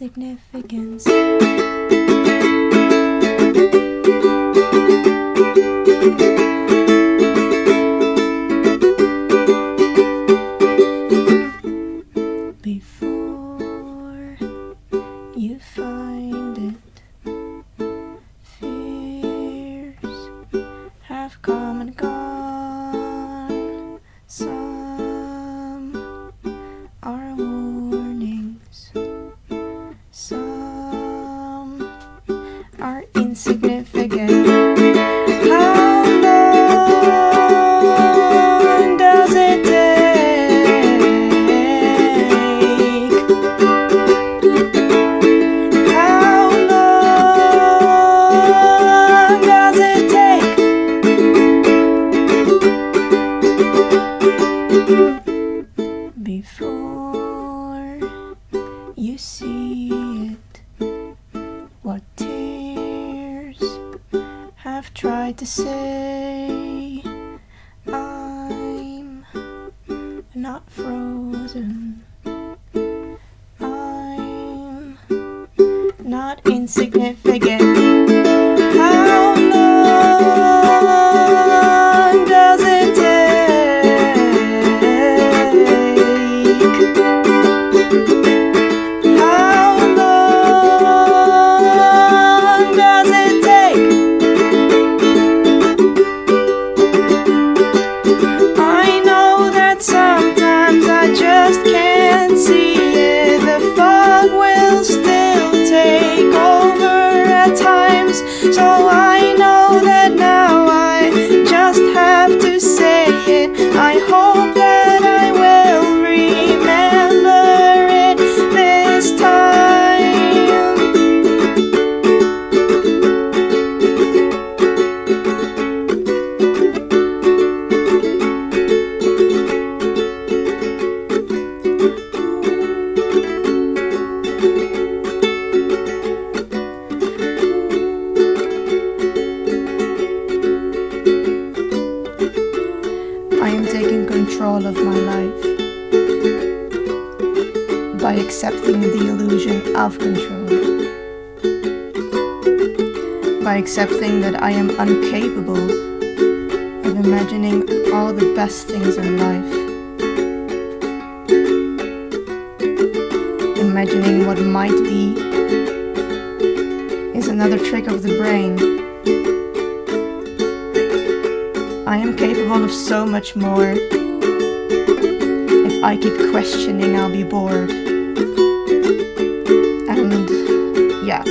insignificance. Before you see it, what tears have tried to say? I'm not frozen. I'm not insignificant. Taking control of my life by accepting the illusion of control. By accepting that I am incapable of imagining all the best things in life. Imagining what might be is another trick of the brain. I am capable of so much more. If I keep questioning, I'll be bored. And yeah,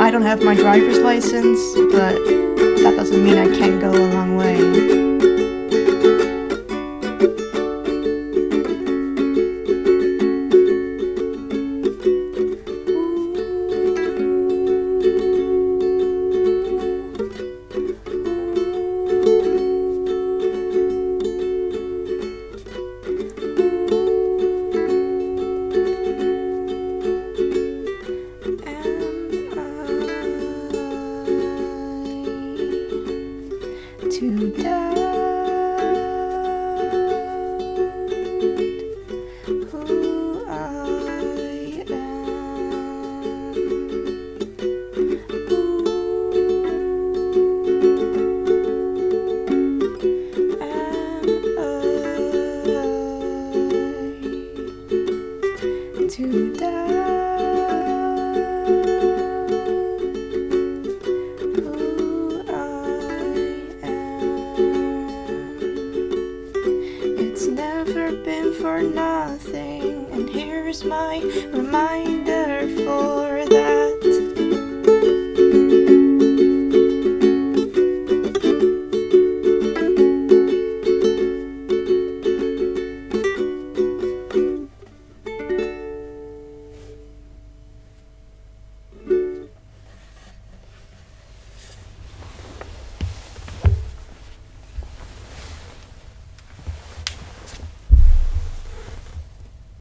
I don't have my driver's license, but that doesn't mean I can't go a long way. To doubt who I am? Who am I to doubt? Here's my reminder for